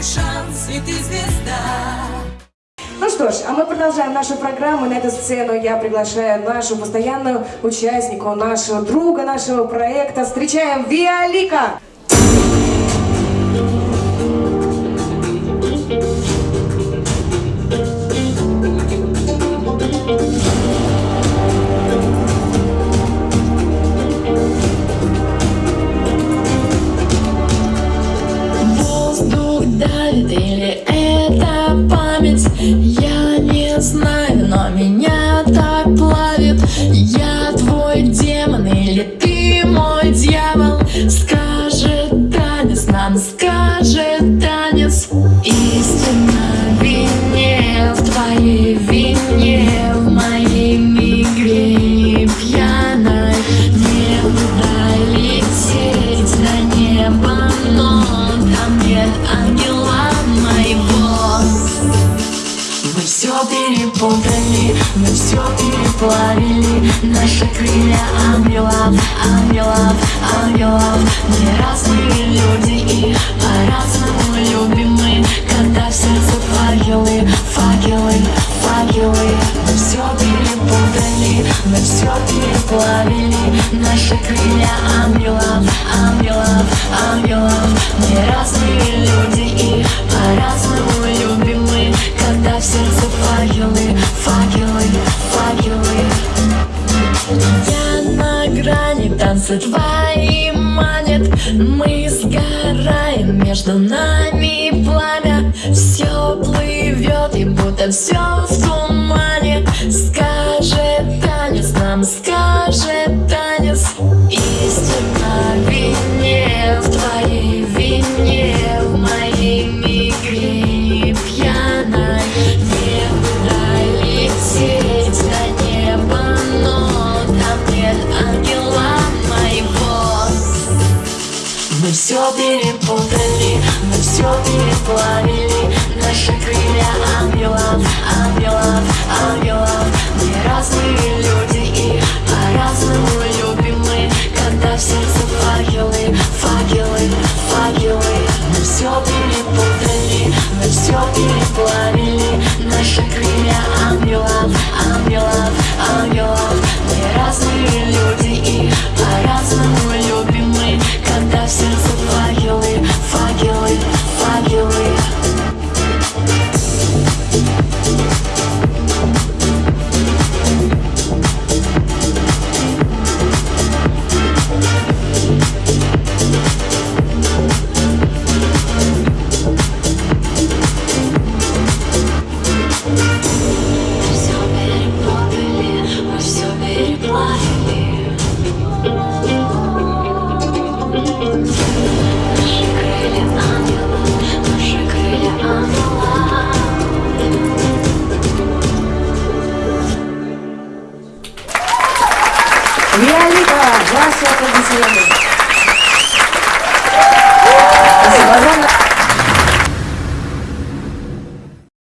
твой шанс, и ты звезда. Ну что ж, а мы продолжаем нашу программу. На эту сцену я приглашаю нашу постоянную участнику, нашего друга, нашего проекта. Встречаем Виолика! Мой дьявол. Скажет танец, нам скажет танец. Истина в вине, в твоей вине В моей мигрени пьяной. Не лететь до неба, но там нет ангела моего. Мы все перепутали, мы все переплавили Наши крылья ангелов, ангелов, ангелов. Мы разные люди и по-разному любим мы Когда в сердце факелы, факелы, факелы. Мы все перепутали, мы все переплавили Наши крылья ангелов, ангелов, ангелов. Мы разные люди и по-разному любим мы Когда в сердце танцы твои манят. Мы сгораем, между нами пламя. Все плывет и будто все в тумане. Скажет танец, нам скажет танец. Истина в перепутали, мы все переплавили. Наши крылья ангелов, ангелов, ангелов Мы разные люди и по-разному любим мы. Когда в сердце факелы, факелы, факелы. Мы все перепутали, мы все переплавили. Наши крылья ангелов, ангелов, graça e aconselhamento.